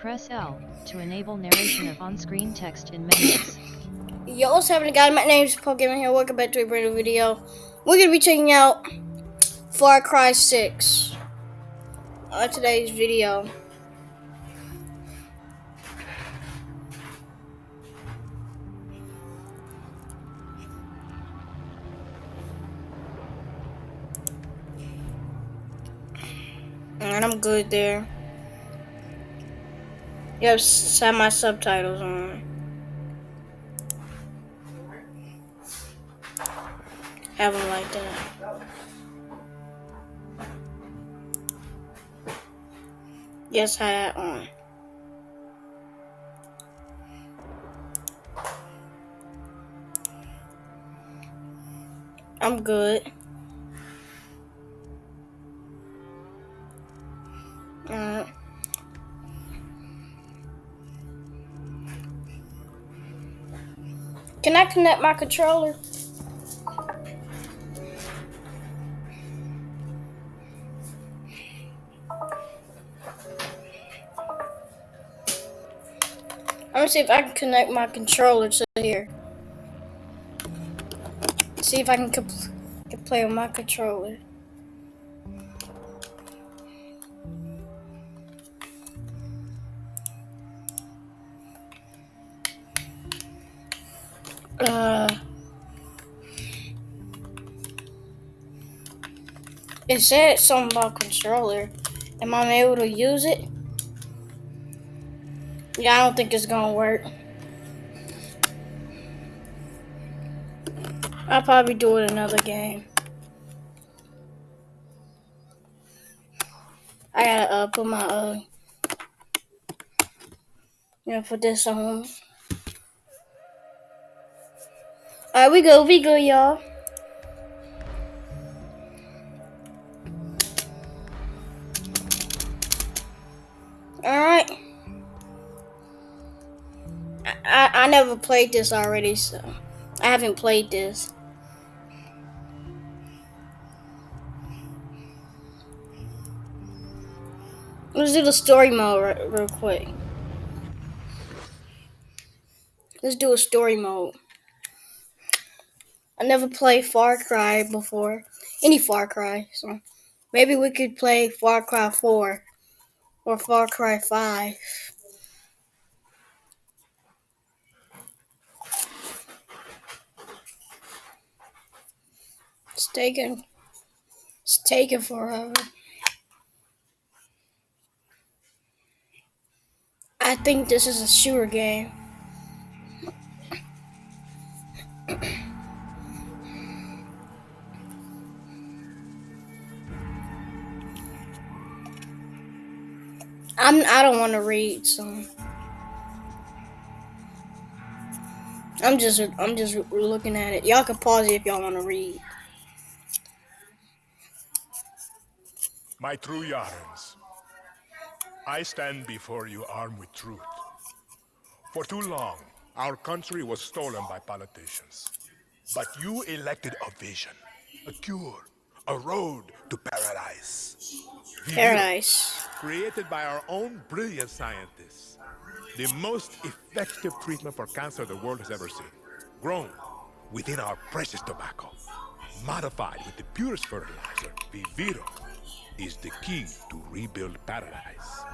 Press L to enable narration of on-screen text in menus. Yo, what's happening, guys? My name is Pokemon here. Welcome back to a brand new video. We're gonna be checking out Far Cry 6 on today's video. And I'm good there. Yep, have my subtitles on. Have them like that. Yes, have that on. I'm good. Uh, can I connect my controller? I'm gonna see if I can connect my controller to here. See if I can, can play with my controller. Uh, it said something about controller. Am I able to use it? Yeah, I don't think it's gonna work. I'll probably do it another game. I gotta uh, put my uh, yeah, put this on. Alright, we go, we go, y'all. Alright. I, I never played this already, so I haven't played this. Let's do the story mode real quick. Let's do a story mode. I never played Far Cry before. Any Far Cry. So maybe we could play Far Cry 4 or Far Cry 5. It's taking it's taking forever. I think this is a shooter game. I'm I don't want to read, so I'm just I'm just looking at it. Y'all can pause it if y'all want to read. My true Yarans, I stand before you armed with truth. For too long, our country was stolen by politicians. But you elected a vision, a cure, a road to paradise. Paradise. Created by our own brilliant scientists. The most effective treatment for cancer the world has ever seen. Grown within our precious tobacco. Modified with the purest fertilizer, Viviro is the key to rebuild paradise.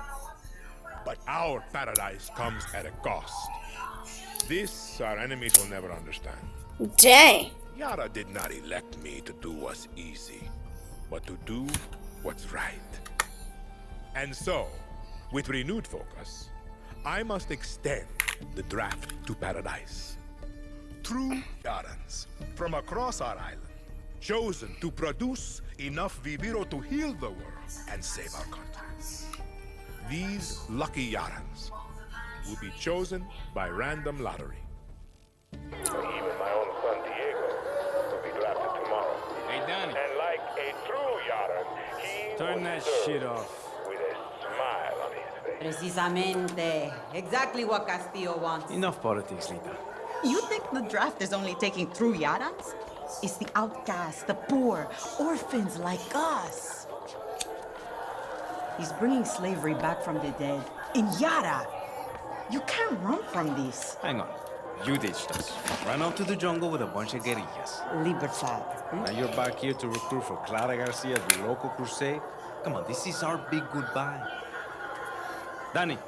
But our paradise comes at a cost. This our enemies will never understand. Dang. Yara did not elect me to do what's easy, but to do what's right. And so, with renewed focus, I must extend the draft to paradise. True Yarans from across our island, chosen to produce enough Viviro to heal the world and save our country. These lucky Yarans will be chosen by random lottery. Even my own son Diego will be drafted tomorrow. Hey, Danny. And like a true Yaran, he Turn will that shit off. With a smile on his face. Precisamente. Exactly what Castillo wants. Enough politics, Lita. You think the draft is only taking true Yarans? It's the outcasts, the poor, orphans like us. He's bringing slavery back from the dead, In Yara, you can't run from this. Hang on. You ditched us. Ran out to the jungle with a bunch of guerrillas. Libertad. Now you're back here to recruit for Clara Garcia's local crusade? Come on, this is our big goodbye. Danny,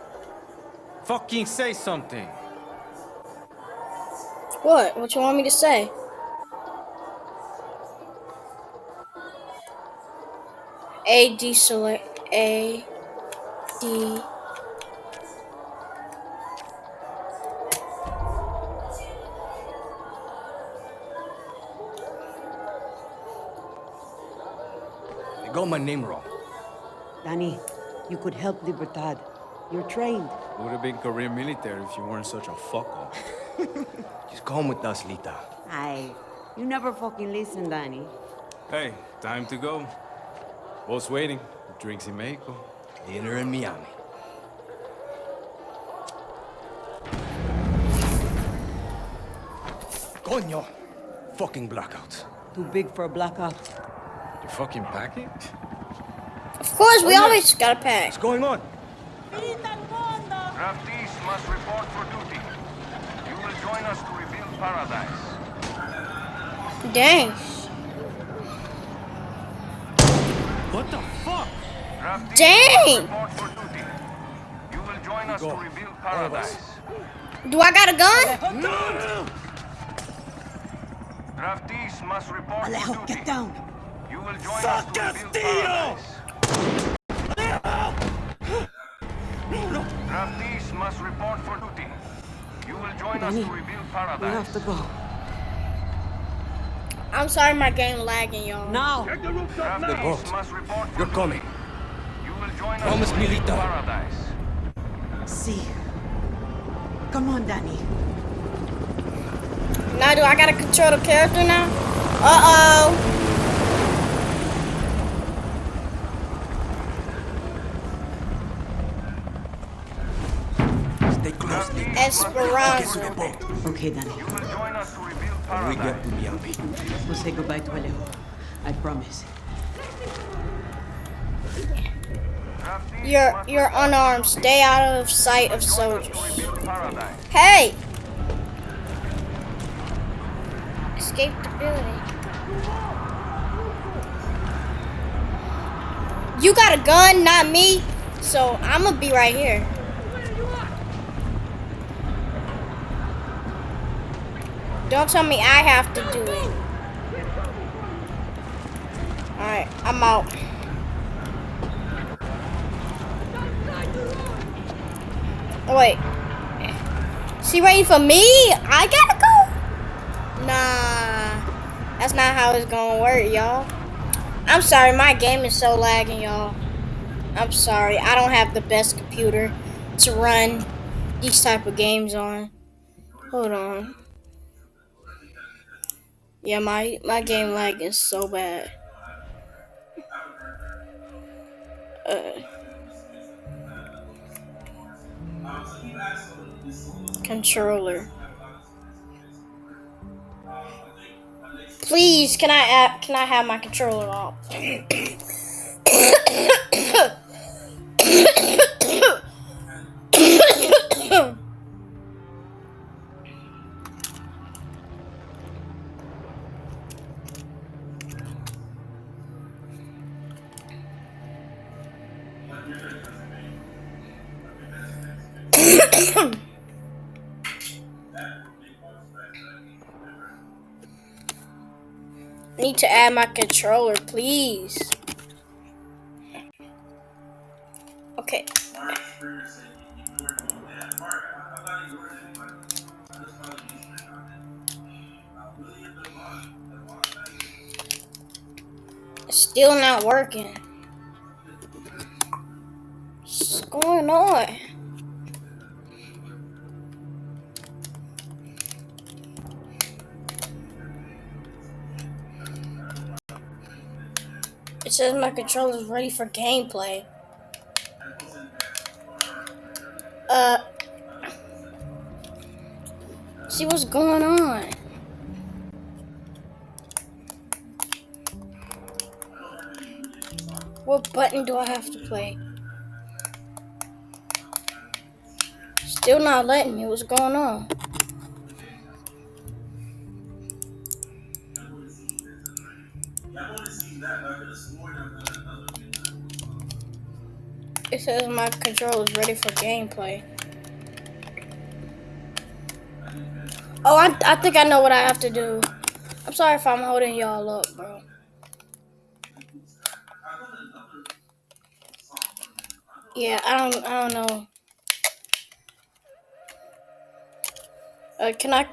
fucking say something. What? What you want me to say? A D select A D You got my name wrong. Danny, you could help Libertad. You're trained. Would have been career military if you weren't such a fuck up. Just come with us, Lita. Aye, you never fucking listen, Danny. Hey, time to go. Boss waiting. Drinks in Mexico. Dinner in Miami. Coño! Fucking blackout. Too big for a blackout. You fucking packing? Of course, we always gotta pack. What's going on? Draftees must report for duty. You will join us to rebuild paradise. Dang. What the fuck? Draftees Dang. must report for duty. You will join us to rebuild paradise. Do I got a gun? No! Draftees must report for duty. get down. You will join us to rebuild paradise. Must report for duty. You will join us Danny, to rebuild We have to go. I'm sorry, my game lagging, y'all. Now! Draftees boat. must report for You're duty. coming. You will join Promise us to me, rebuild Lita. paradise. See. Come on, Danny. Now, do I gotta control the character now? Uh oh. Stay close, Lita. Esperanza. Okay, Danny. You will join us to rebuild When we paradise. get to Miami. We'll say goodbye to Alejo. I promise. You're you're unarmed. Stay out of sight of soldiers. to rebuild paradise. Hey! Escape the building. You got a gun, not me. So I'm gonna be right here. Don't tell me I have to do it. Alright, I'm out. Wait. She waiting for me? I gotta go? Nah. That's not how it's gonna work, y'all. I'm sorry, my game is so lagging, y'all. I'm sorry. I don't have the best computer to run these type of games on. Hold on. Yeah, my my game lag is so bad. Uh, controller. Please, can I add, can I have my controller off? Add my controller, please. Okay. Still not working. What's going on? Says my controller's ready for gameplay. Uh. See what's going on. What button do I have to play? Still not letting me. What's going on? It says my controller is ready for gameplay. Oh, I, I think I know what I have to do. I'm sorry if I'm holding y'all up, bro. Yeah, I don't I don't know. Uh, can I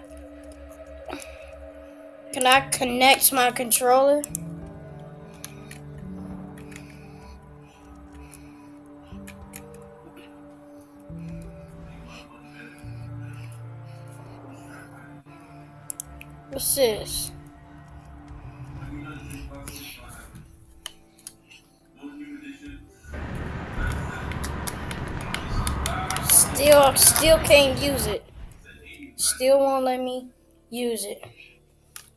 can I connect my controller? Still, still can't use it. Still won't let me use it.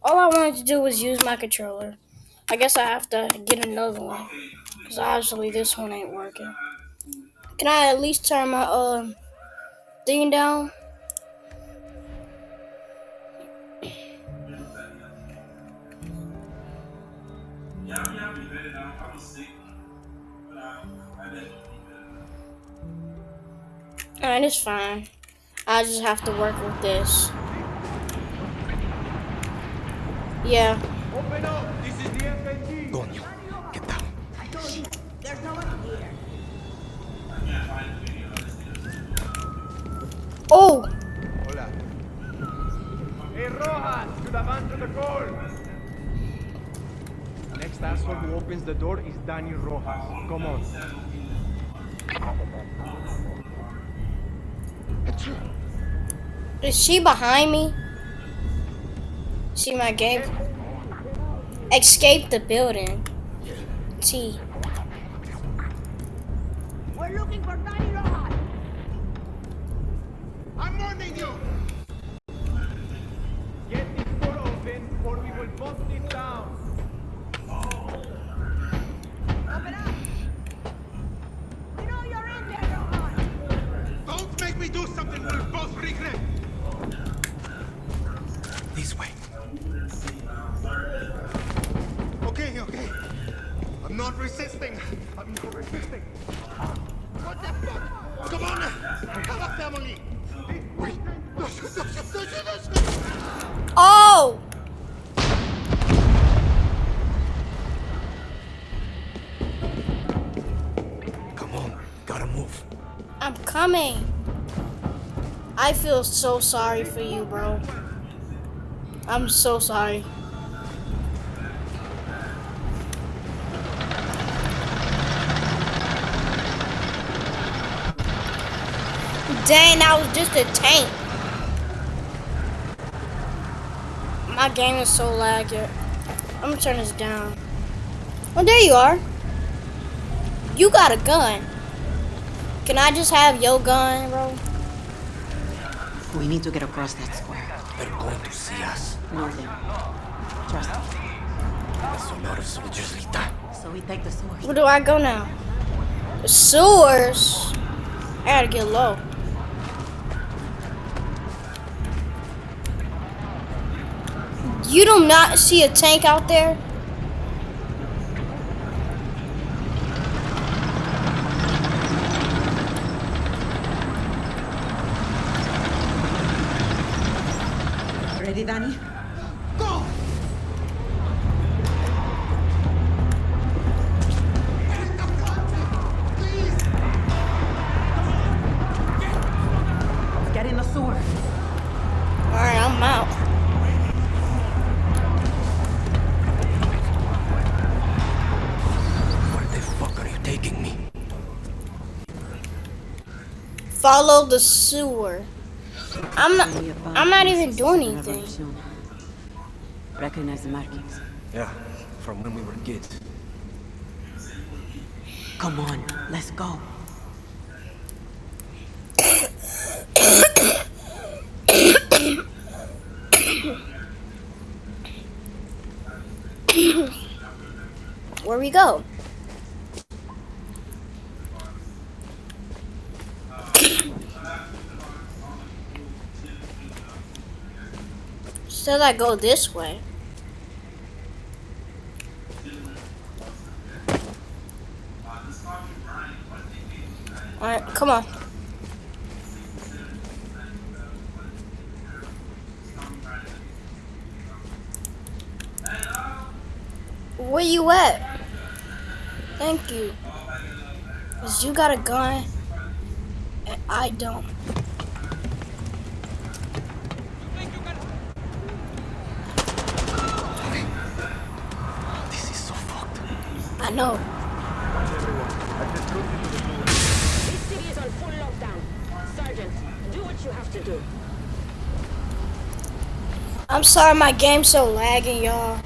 All I wanted to do was use my controller. I guess I have to get another one. Because obviously this one ain't working. Can I at least turn my um thing down? Alright, it's fine. I just have to work with this. Yeah. Open up. This is DFNJ. Coño, ¿qué tal? Oh! Hey, Rojas, to the man to the call. Next asshole who opens the door is Danny Rojas. Come on. Is she behind me? See my game? Escape the building. T. We're looking for Danny Rojas. I'm warning you! Get this door open or we will bust it down. Don't do something we'll both regret. This way. Okay, okay. I'm not resisting. I'm not resisting. What the fuck? Come on! Have a family! Wait! Oh! Come on, gotta move. I'm coming. I feel so sorry for you, bro. I'm so sorry. Dang, that was just a tank. My game is so laggy. I'm gonna turn this down. Oh, there you are. You got a gun. Can I just have your gun, bro? We need to get across that square. They're going to see us. Northern. Trust me. There's a lot of soldiers, Rita. So we take the sword. Where do I go now? The sewers. I gotta get low. You do not see a tank out there? Follow the sewer. I'm not Only a I'm not even doing anything. Recognize the markings. Yeah, from when we were kids. Come on, let's go. Where we go? Said I go this way. Alright, come on. Where you at? Thank you. Cause you got a gun and I don't. This is so fucked. I know. This city is on full lockdown. Sergeant, do what you have to do. I'm sorry my game's so lagging, y'all.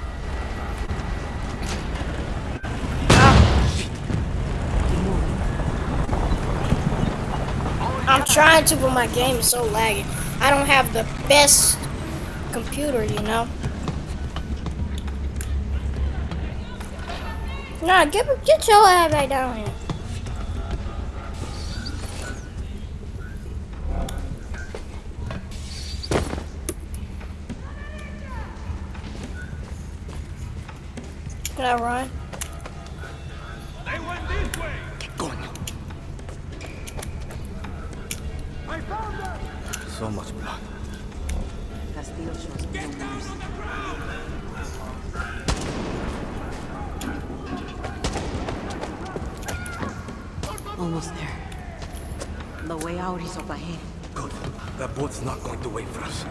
I'm trying to, but my game is so lagging. I don't have the best computer, you know. Nah, get get your ass back down here. Can I run? The way up ahead. Good. That boat's not going to wait for us.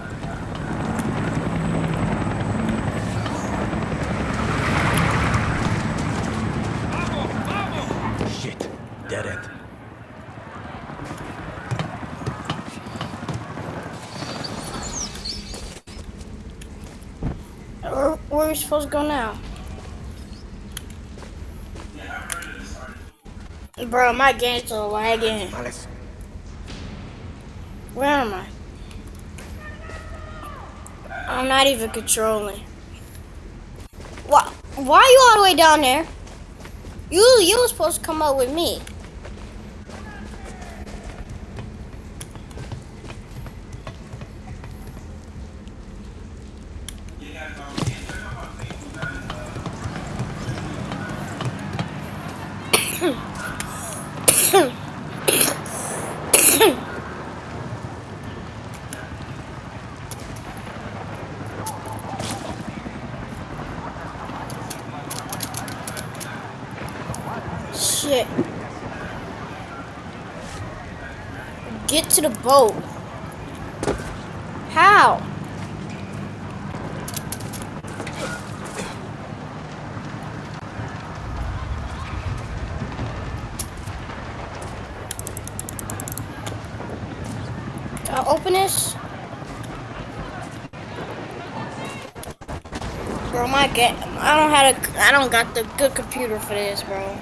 Shit. Dead end. Where, where are we supposed to go now? Bro, my game's so lagging. Males. Where am I? I'm not even controlling. Why? Why are you all the way down there? You you were supposed to come up with me. Shit. Get to the boat. How? Can I open this? Bro, my game. I don't have a. I don't got the good computer for this, bro.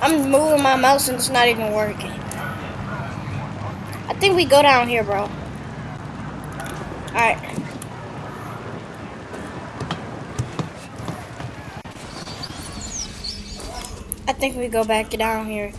I'm moving my mouse and it's not even working. I think we go down here, bro. Alright. I think we go back down here.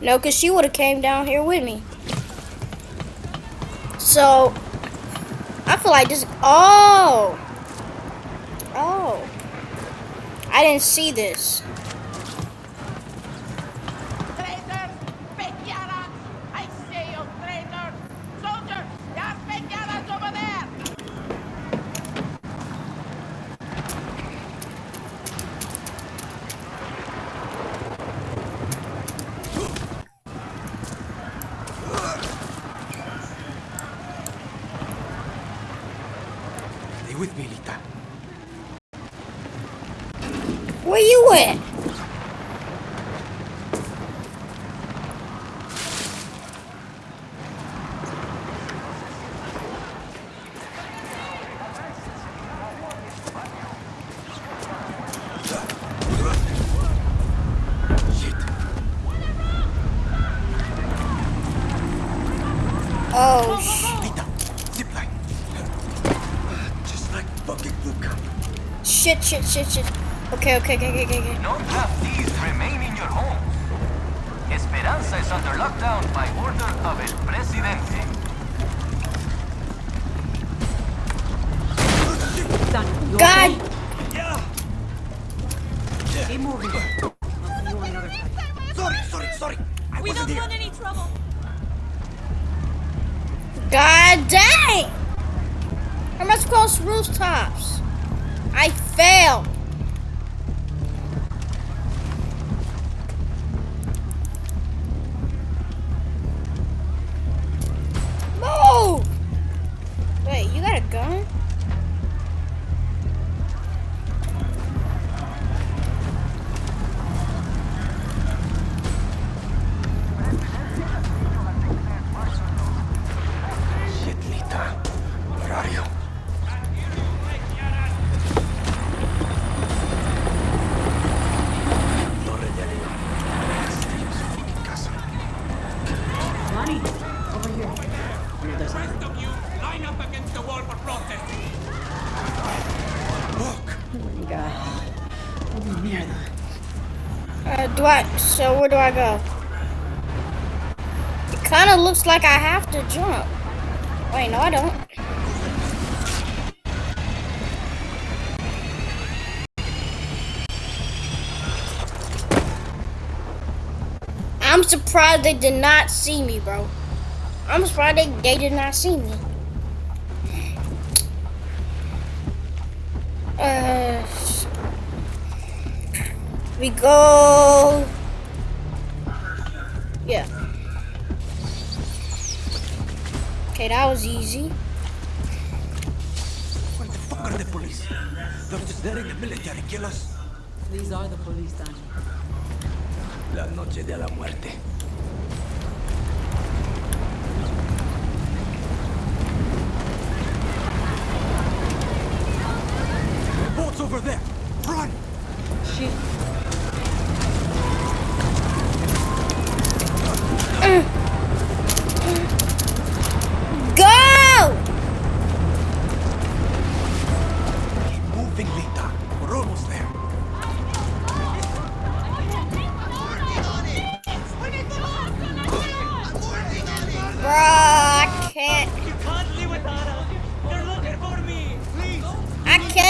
No, because she would have came down here with me. So, I feel like this. Oh! Oh. I didn't see this. Oh, shit. Shit, shit, shit, Okay, okay, okay, okay, okay. Don't have these remain in your home. Esperanza is under lockdown by order of El Presidente. God Keep moving. I'll see you on another side. Sorry, sorry, sorry. I We wasn't don't here. want any trouble. God dang! I must cross rooftops. I failed. Do I? So where do I go? It kind of looks like I have to jump. Wait, no, I don't. I'm surprised they did not see me, bro. I'm surprised they, they did not see me. Uh, we go. Yeah. Okay, that was easy. What the fuck are the police? They're just letting the military kill us. These are the police, Danny. La noche de la muerte. Boat's over there.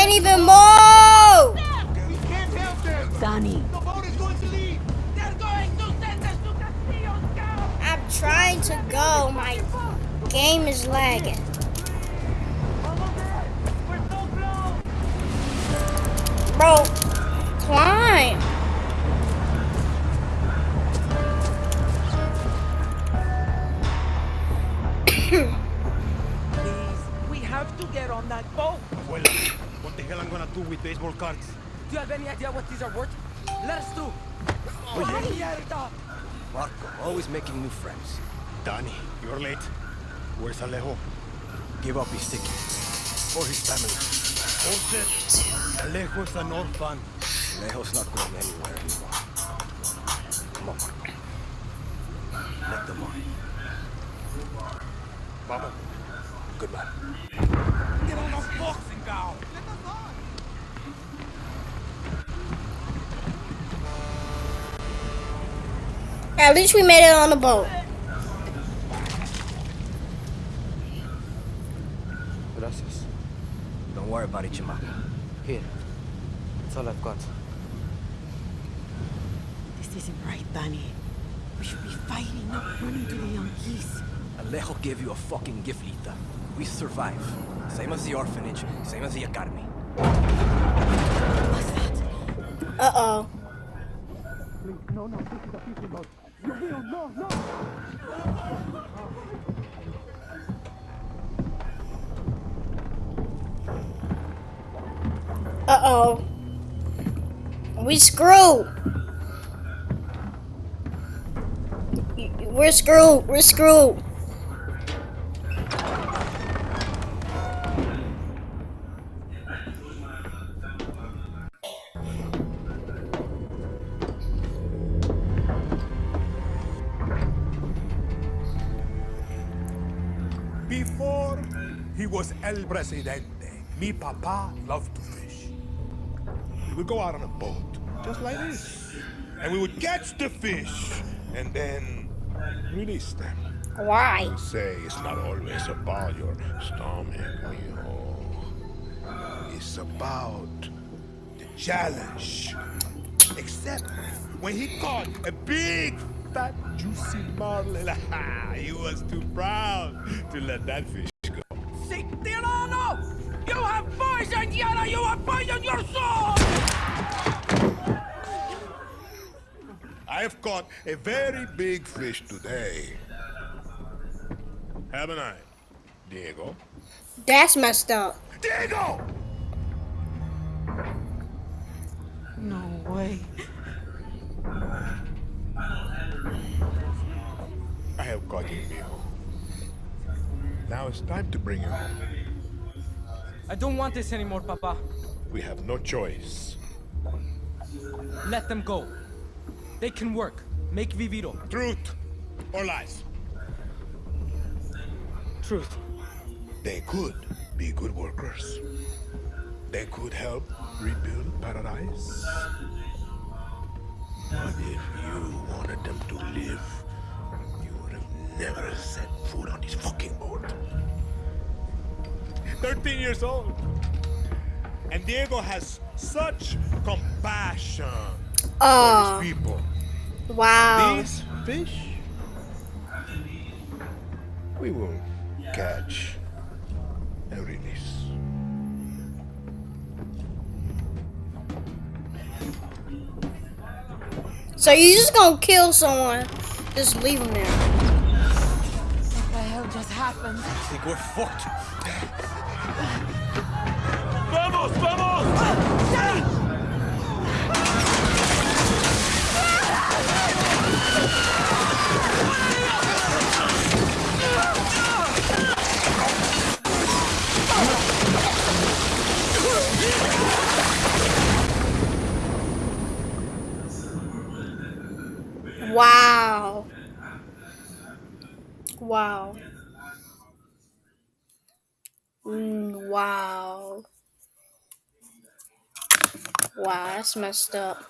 Can't even move. We can't help them. Danny. The boat is going to leave. They're going to send us to Castillo's camp. I'm trying to go. My game is lagging. Almost there. We're so close. Bro, any idea what these are worth? Let us through. Oh, Mierda. Marco, always making new friends. Danny, you're late. Where's Alejo? Give up his ticket. For his family. Bullshit. Alejo's an orphan. Alejo's not going anywhere anymore. Come on, Marco. Let them on. Vamos. Goodbye. Get on those boxing gown. At least we made it on the boat. Gracias. Don't worry about it, chamaco. Here. That's all I've got. This isn't right, Danny. We should be fighting, not running to the Yankees. Alejo gave you a fucking gift, Lita. We survive. Same as the orphanage, same as the academy. What's that? Uh oh. Uh oh. We screwed. We're screwed. We're screwed. Was El Presidente, mi papa loved to fish. we'd go out on a boat, just like this. And we would catch the fish and then release them. Why? Say it's not always about your stomach, mijo. It's about the challenge. Except when he caught a big, fat, juicy marlin, he was too proud to let that fish caught a very big fish today. Haven't I, Diego? That's messed up. Diego! No way. I have caught you, mijo. Now it's time to bring you home. I don't want this anymore, Papa. We have no choice. Let them go. They can work. Make Viviro. Truth or lies? Truth. They could be good workers. They could help rebuild paradise. But if you wanted them to live, you would have never set foot on this fucking boat. 13 years old. And Diego has such compassion Oh, for his people. wow. These fish, we will catch and release. So you just gonna kill someone, just leave them there. What the hell just happened? I think we're fucked. Wow. Wow. Mm, wow. Wow, that's messed up.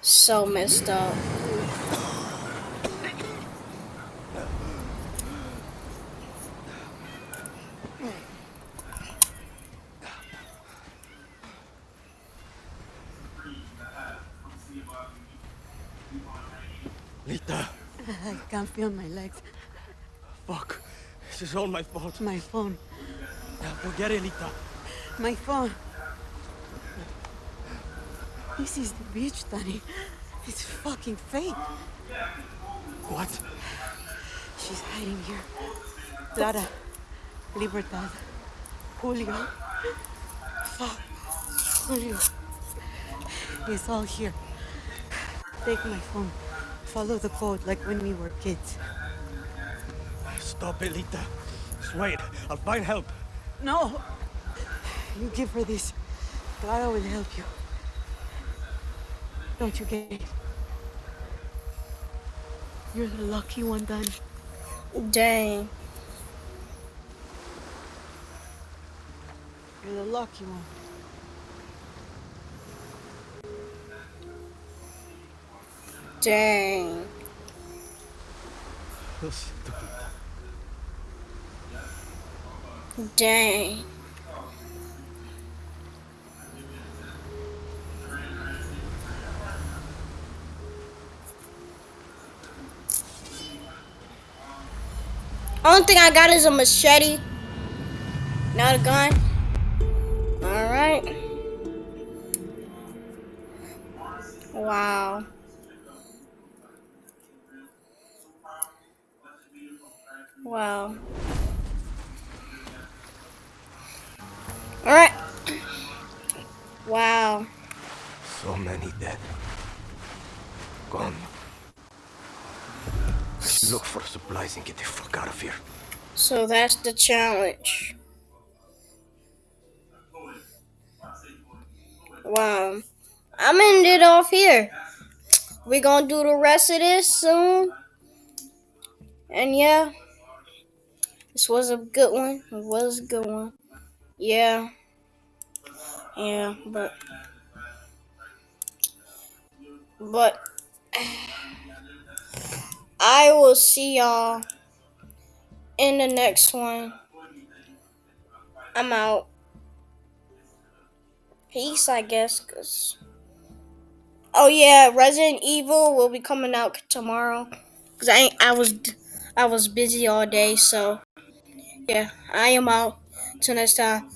So messed up. Lita, I can't feel my legs. Fuck. This is all my fault. My phone. Forget it, Lita. My phone. This is the beach, Danny. It's fucking fake. What? She's hiding here. Clara, Libertad, Julio. Fuck. Julio. It's all here. Take my phone. Follow the code like when we were kids. Stop it, Lita. Just wait. I'll find help. No! You give her this. Clara will help you. Don't you get it? You're the lucky one, Dan. Dang. You're the lucky one. Dang. Dang. Only thing I got is a machete. Not a gun. Alright. Wow. Wow. Alright. Wow. So many dead. Gone. Look for supplies and get the fuck out of here. So that's the challenge. Wow. I'm ending it off here. We're gonna do the rest of this soon. And yeah. This was a good one. It was a good one. Yeah. Yeah, but But I will see y'all in the next one. I'm out. Peace, I guess, cause. Oh yeah, Resident Evil will be coming out tomorrow. Cause I I was I was busy all day, so yeah, I am out. Till next time.